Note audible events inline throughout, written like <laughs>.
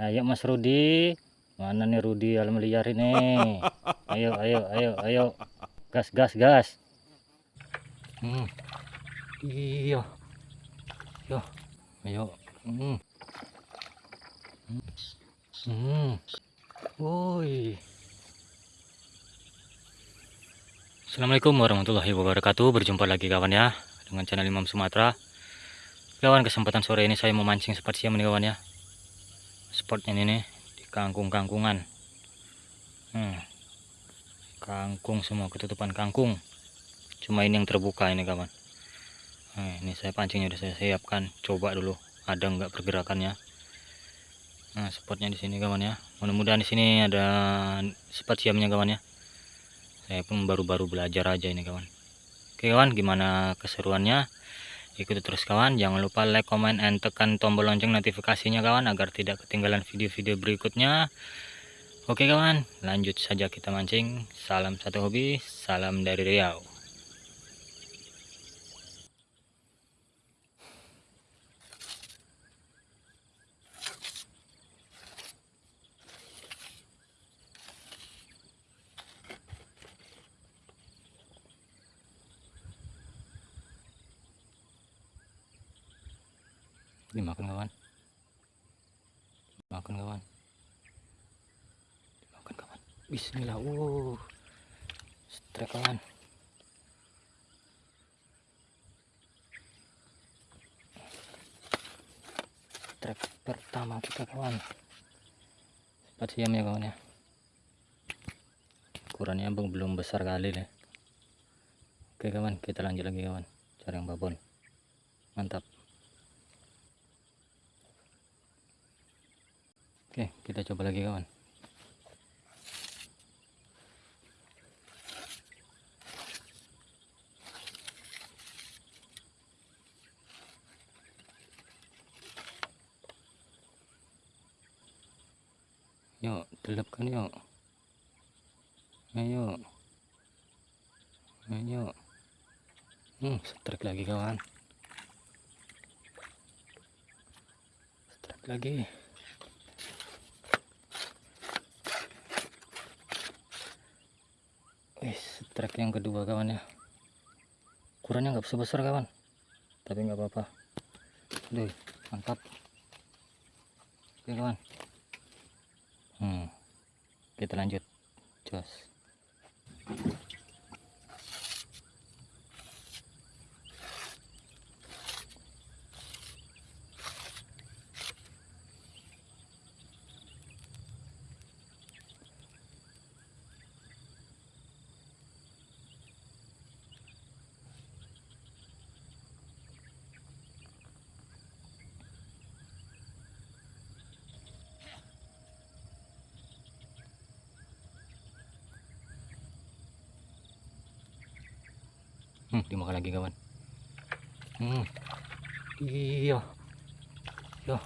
Ayo Mas Rudi. Mana nih Rudi alam liar ini? <laughs> Ayo, ayo, ayo, ayo. Gas, gas, gas. Hmm. Iya. Yo. Ayo. Hmm. Hmm. Woi. Assalamualaikum warahmatullahi wabarakatuh. Berjumpa lagi kawan ya dengan channel Imam Sumatera. Kawan kesempatan sore ini saya memancing spot siam nih kawan ya. Spotnya ini nih di kangkung-kangkungan. Hmm. Kangkung semua ketutupan kangkung. Cuma ini yang terbuka ini kawan. Nah, ini saya pancingnya udah saya siapkan. Coba dulu ada nggak pergerakannya. Nah, spotnya di sini kawan ya. Mudah-mudahan di sini ada spot siamnya kawan ya saya pun baru-baru belajar aja ini kawan oke kawan gimana keseruannya ikuti terus kawan jangan lupa like comment and tekan tombol lonceng notifikasinya kawan agar tidak ketinggalan video-video berikutnya. Oke kawan lanjut saja kita mancing. Salam satu hobi salam dari Riau dimakan kawan. Makan kawan. Dimakan kawan. Bismillah. Uh strek kawan. Strek pertama kita kawan. Sempat siam ya kawan ya. Ukurannya belum besar kali nih. Oke kawan. Kita lanjut lagi kawan. Cari yang babon. Mantap Oke, kita coba lagi kawan. Yuk, telepkan yuk. Ayo. Ayo. Hmm, strike lagi kawan. Strike lagi. Wis, trek yang kedua kawan ya. Ukurannya nggak besar-besar kawan. Tapi nggak apa-apa. Duh, mantap. Oke kawan. Hmm. Kita lanjut. Jos. Hmm, dimakan lagi kawan. Hmm. iya. Yo.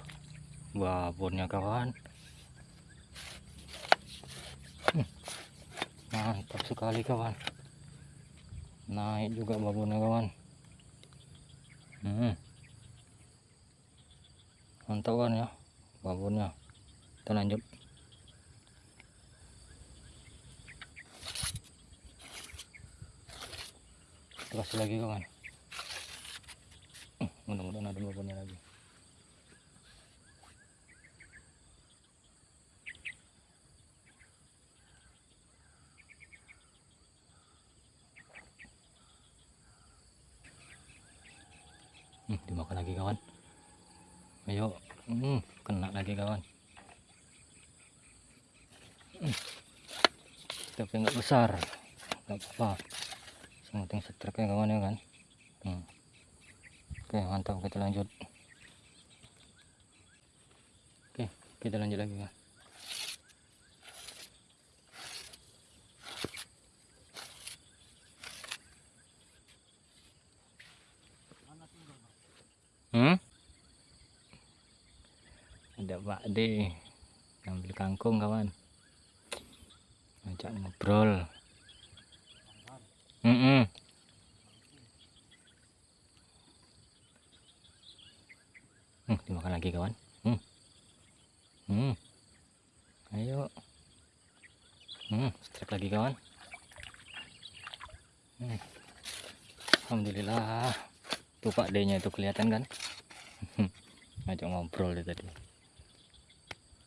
Babonnya kawan. Hmm. mantap sekali kawan. Naik juga babonnya kawan. Hmm. mantap kan ya babonnya kita lanjut kasih lagi kawan uh, mudah-mudahan ada babonnya lagi. Hmm, dimakan lagi kawan. Ayo. Hmm, kena lagi kawan. Hmm. tapi nggak besar. Nggak apa-apa penting setrek ya kawan ya kan? Hmm. oke mantap kita lanjut. Oke kita lanjut lagi kan? Hmm? ada Pak D. Ngambil kangkung kawan. Ngajak ngobrol Mm -mm. Hmm, dimakan lagi kawan. Hmm. Hmm. Ayo. Hmm, strike lagi kawan. Hmm. Alhamdulillah. Tuh Pak D-nya itu kelihatan kan? <laughs> Ngajak ngobrol dia tadi.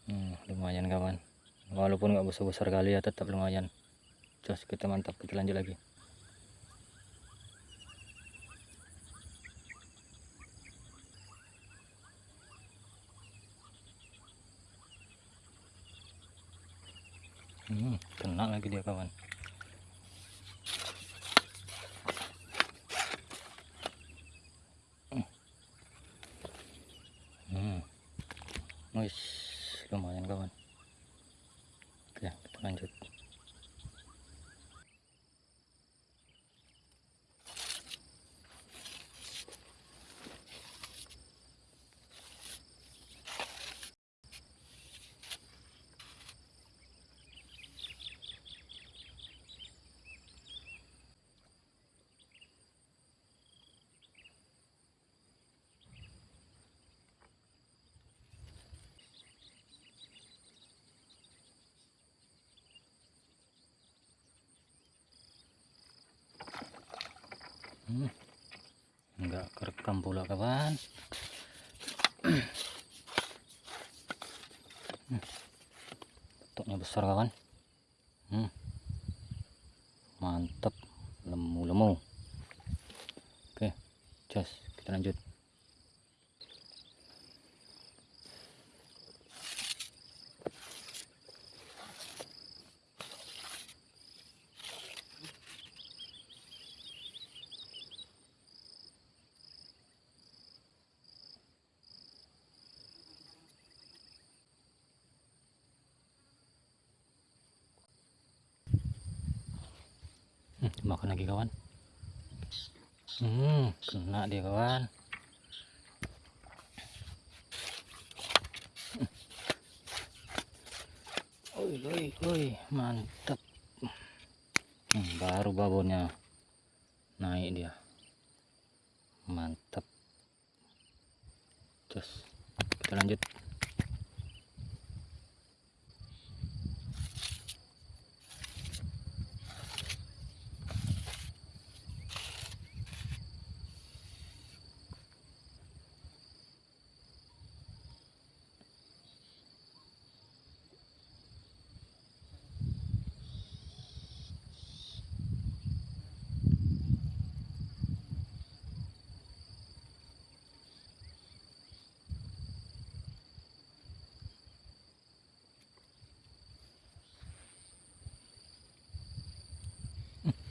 Hmm, lumayan kawan. Walaupun nggak besar-besar kali ya tetap lumayan. Jos kita mantap, kita lanjut lagi. Hmm, kena lagi dia kawan. Hmm. Wis, lumayan kawan. Oke kita lanjut hmm. enggak kerekam pula kawan hmm. besar kawan hmm. mantap lemu-lemu oke just kita lanjut hmm, makan lagi kawan hmm kena dia kawan Oi, oi, oi, mantap. Hmm, baru babonnya naik dia. Mantap. Terus kita lanjut.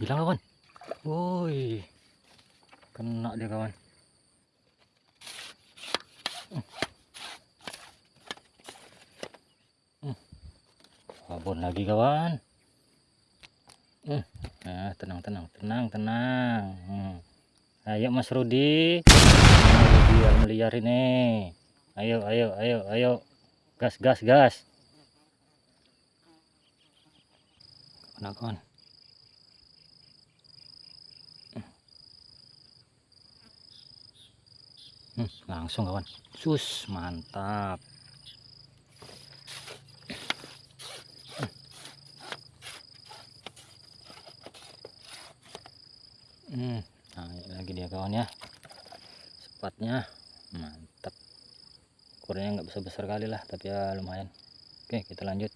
Hilang kawan woi. Kena dia kawan. Babon lagi kawan. Nah, tenang tenang tenang tenang. Hmm. ayo mas Rudi. Biar meliar ini. Ayo ayo ayo ayo. Gas gas gas. Kena kawan hmm, langsung kawan. Sus mantap. Hmm, nah lagi dia kawan ya. Sepatnya mantap. Ukurannya nggak besar besar kali lah tapi ya lumayan. Oke kita lanjut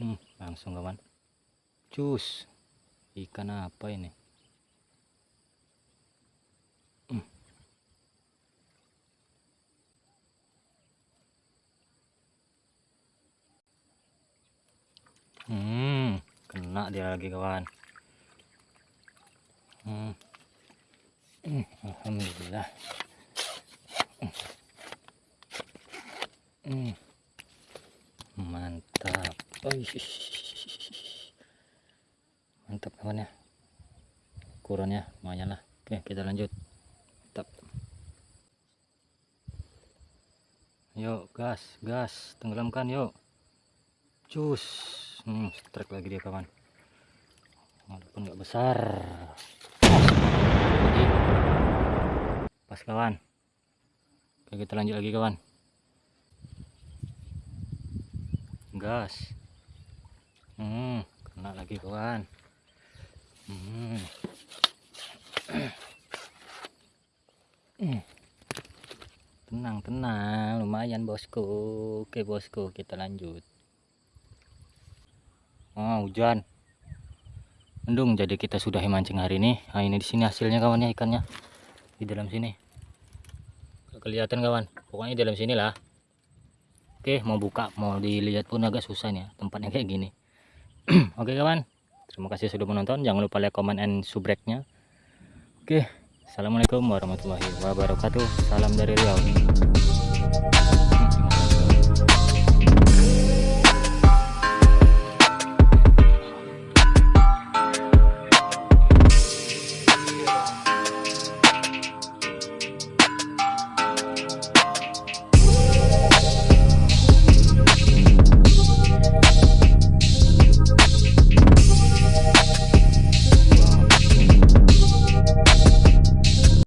hmm, langsung kawan. Cus ikan apa ini? Hmm. hmm kena dia lagi kawan. Hmm. Hmm, Alhamdulillah. Hmm. mantap. Oh, mantap kawan ya. Ukurannya lumayan lah. Oke kita lanjut. Mantap. Yuk gas gas. Tenggelamkan yuk cus. Hmm, strike lagi dia kawan. Walaupun nggak besar. Pas kawan. Oke kita lanjut lagi kawan. Gas. Hmm kena lagi kawan tenang tenang. Lumayan bosku. Oke bosku. Kita lanjut. Oh hujan. Mendung jadi kita sudah mancing hari ini. Nah ini di sini hasilnya kawan ya ikannya. Di dalam sini. Kelihatan kawan. Pokoknya di dalam sini lah. Oke mau buka mau dilihat pun agak susah nih ya, tempatnya kayak gini. <clears throat> Oke kawan Terima kasih sudah menonton. Jangan lupa like, comment, and subscribe-nya. Oke, Assalamualaikum warahmatullahi wabarakatuh. Salam dari Riau.